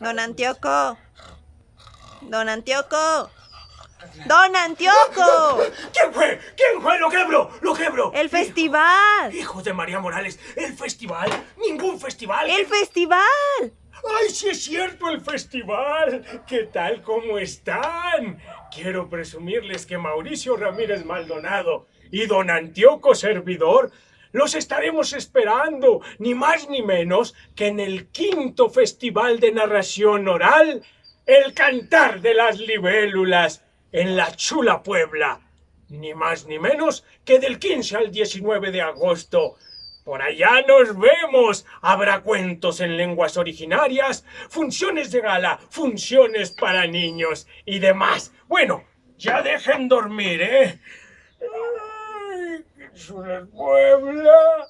Don Antioco. Don Antioco. Don Antioco. ¿Quién fue? ¿Quién fue? ¡Lo quebro! ¡Lo quebro! El festival. Hijo de María Morales, ¿el festival? ¡Ningún festival! El festival. ¡Ay, sí es cierto, el festival! ¿Qué tal? ¿Cómo están? Quiero presumirles que Mauricio Ramírez Maldonado y don Antioco Servidor los estaremos esperando, ni más ni menos que en el quinto Festival de Narración Oral, El Cantar de las Libélulas, en la Chula Puebla. Ni más ni menos que del 15 al 19 de agosto. Por allá nos vemos. Habrá cuentos en lenguas originarias, funciones de gala, funciones para niños y demás. Bueno, ya dejen dormir, ¿eh? Es Puebla.